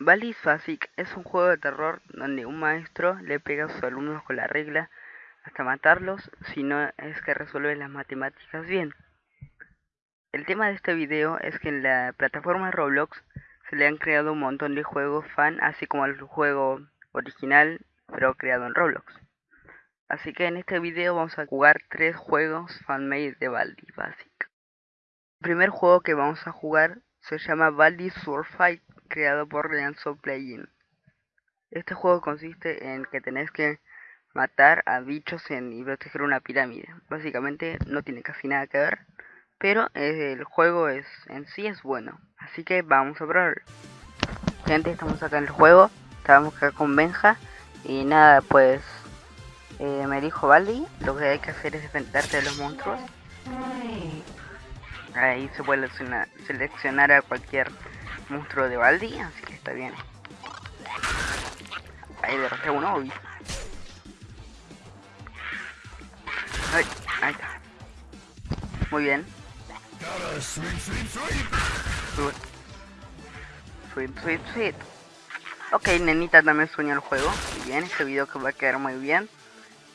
Baldi's Basic es un juego de terror donde un maestro le pega a sus alumnos con la regla hasta matarlos si no es que resuelven las matemáticas bien. El tema de este video es que en la plataforma Roblox se le han creado un montón de juegos fan así como el juego original pero creado en Roblox. Así que en este video vamos a jugar tres juegos fanmade de Baldi Basic. El primer juego que vamos a jugar se llama Baldi Sword Fight creado por Leanzo Playing. Este juego consiste en que tenés que matar a bichos en, y proteger una pirámide. Básicamente no tiene casi nada que ver, pero el juego es en sí es bueno. Así que vamos a probarlo. Gente, estamos acá en el juego, estábamos acá con Benja y nada, pues eh, me dijo Baldi, lo que hay que hacer es defenderte de los monstruos. Ahí se puede seleccionar a cualquier monstruo de Baldi, así que está bien. Ahí derroté uno. Ay, ahí está. Muy bien. Sweet, sweet, sweet. Ok, nenita también sueña el juego. Muy bien, este video que va a quedar muy bien.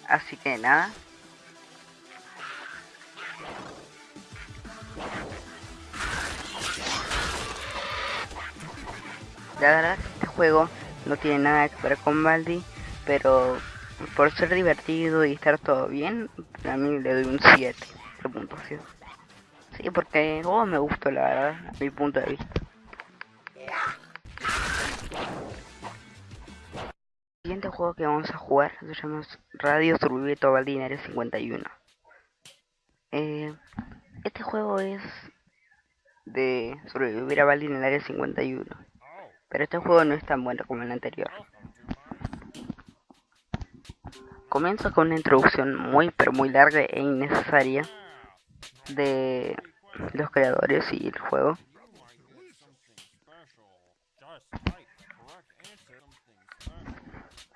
Así que nada, La verdad este juego no tiene nada que ver con Baldi, pero por ser divertido y estar todo bien, a mí le doy un 7 de puntuación. Sí, porque me gustó la verdad, a mi punto de vista. Siguiente juego que vamos a jugar se llama Radio Survivito Baldi 51. Eh, este juego es de sobrevivir a Baldi en el área 51 pero este juego no es tan bueno como el anterior. Comienzo con una introducción muy pero muy larga e innecesaria de los creadores y el juego.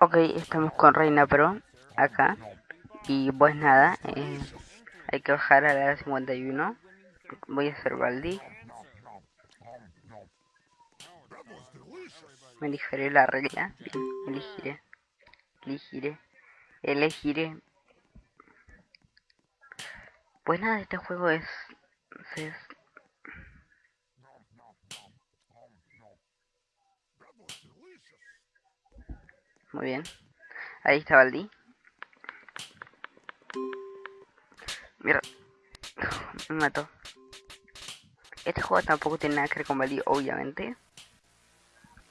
Ok, estamos con Reina Pro acá. Y pues nada, eh, hay que bajar a la 51. Voy a hacer Baldi. Me elegiré la regla. elegiré. Elegiré. Elegiré. Pues nada, este juego es... es Muy bien. Ahí está Baldi. Mira. Me mató. Este juego tampoco tiene nada que ver con Baldi, obviamente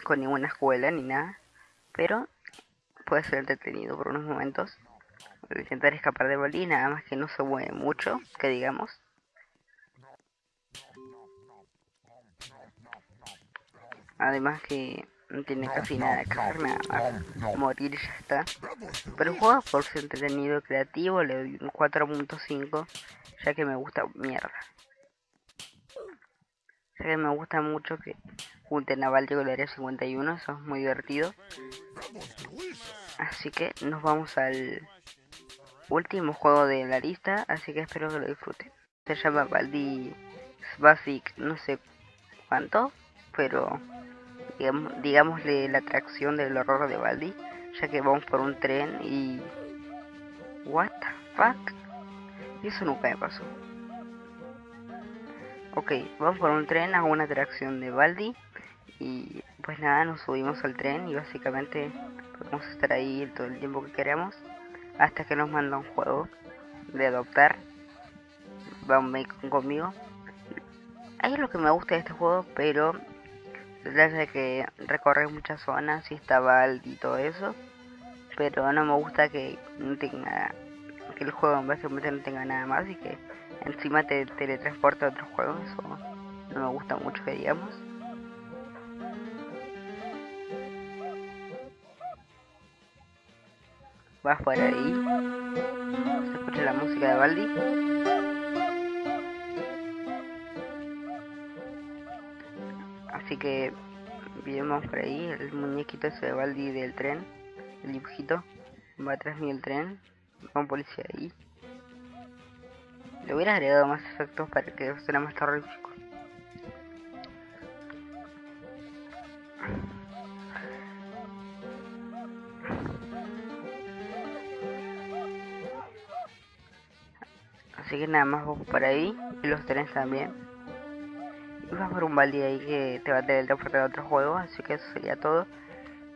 con ninguna escuela ni nada, pero puede ser entretenido por unos momentos. Voy a intentar escapar de Bali, nada más que no se mueve mucho, que digamos. Además que no tiene casi nada hacer, nada más morir y ya está. Pero el juego por ser entretenido creativo le doy un 4.5, ya que me gusta mierda. Ya que me gusta mucho que junten naval con el área 51, eso es muy divertido. Así que nos vamos al último juego de la lista, así que espero que lo disfruten. Se llama Baldi Basic, no sé cuánto, pero digámosle la atracción del horror de Baldi, ya que vamos por un tren y... What the fuck? Eso nunca me pasó. Ok, vamos por un tren a una atracción de Baldi y pues nada, nos subimos al tren y básicamente podemos estar ahí todo el tiempo que queramos hasta que nos manda un juego de adoptar. Vamos conmigo. Ahí es lo que me gusta de este juego, pero de que recorre muchas zonas y y todo eso. Pero no me gusta que no tenga que el juego básicamente no tenga nada más y que encima te teletransporte a otros juegos. Eso no me gusta mucho que digamos. vas por ahí. Se escucha la música de Baldi. Así que vemos por ahí el muñequito ese de Baldi del tren, el dibujito. Va atrás mío el tren, va un policía ahí. Le hubiera agregado más efectos para que fuera más terrorífico. Así que nada más vos por ahí y los tenés también. Y vas por un balde ahí que te va a teletransportar a otro juego, así que eso sería todo.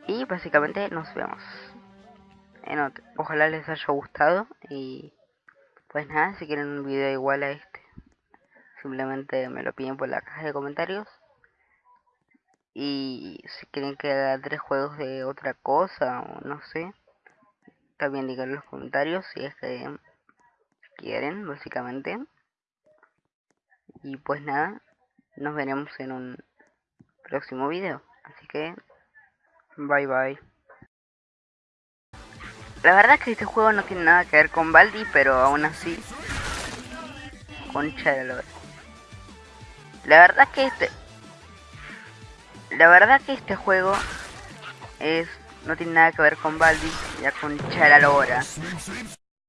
Y básicamente nos vemos. Ojalá les haya gustado y pues nada, si quieren un video igual a este, simplemente me lo piden por la caja de comentarios. Y si quieren que haga tres juegos de otra cosa o no sé, también digan en los comentarios si es que quieren, básicamente. Y pues nada, nos veremos en un próximo video. Así que, bye bye. La verdad que este juego no tiene nada que ver con Baldi, pero aún así... Concha de la La verdad que este... La verdad que este juego es... No tiene nada que ver con Baldi, ya concha de.